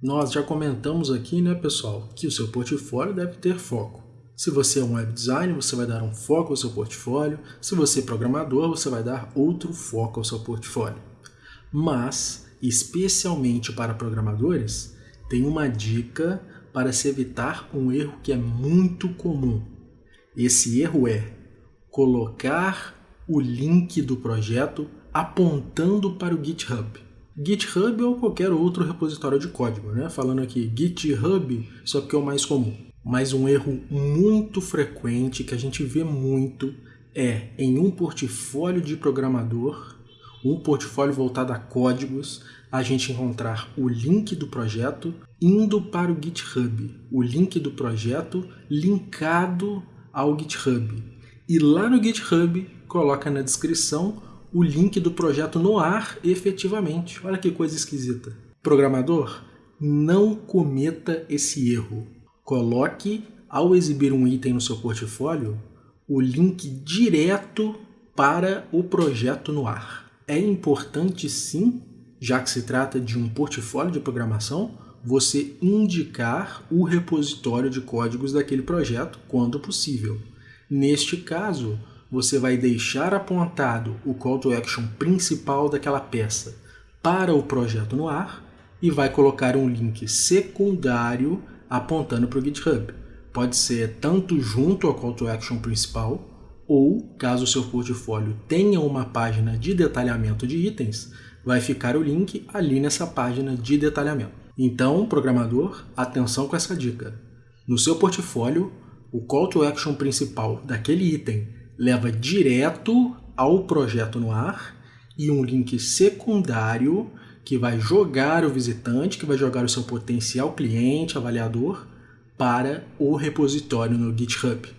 Nós já comentamos aqui, né, pessoal, que o seu portfólio deve ter foco. Se você é um web designer, você vai dar um foco ao seu portfólio. Se você é programador, você vai dar outro foco ao seu portfólio. Mas, especialmente para programadores, tem uma dica para se evitar um erro que é muito comum. Esse erro é colocar o link do projeto apontando para o GitHub. GitHub ou qualquer outro repositório de código, né? Falando aqui GitHub, só que é o mais comum. Mas um erro muito frequente que a gente vê muito é em um portfólio de programador, um portfólio voltado a códigos, a gente encontrar o link do projeto indo para o GitHub, o link do projeto linkado ao GitHub. E lá no GitHub coloca na descrição o link do projeto no ar efetivamente. Olha que coisa esquisita. Programador, não cometa esse erro. Coloque, ao exibir um item no seu portfólio, o link direto para o projeto no ar. É importante sim, já que se trata de um portfólio de programação, você indicar o repositório de códigos daquele projeto quando possível. Neste caso, você vai deixar apontado o call to action principal daquela peça para o projeto no ar e vai colocar um link secundário apontando para o GitHub. Pode ser tanto junto ao call to action principal ou, caso o seu portfólio tenha uma página de detalhamento de itens, vai ficar o link ali nessa página de detalhamento. Então, programador, atenção com essa dica. No seu portfólio, o call to action principal daquele item leva direto ao projeto no ar e um link secundário que vai jogar o visitante, que vai jogar o seu potencial cliente, avaliador, para o repositório no GitHub.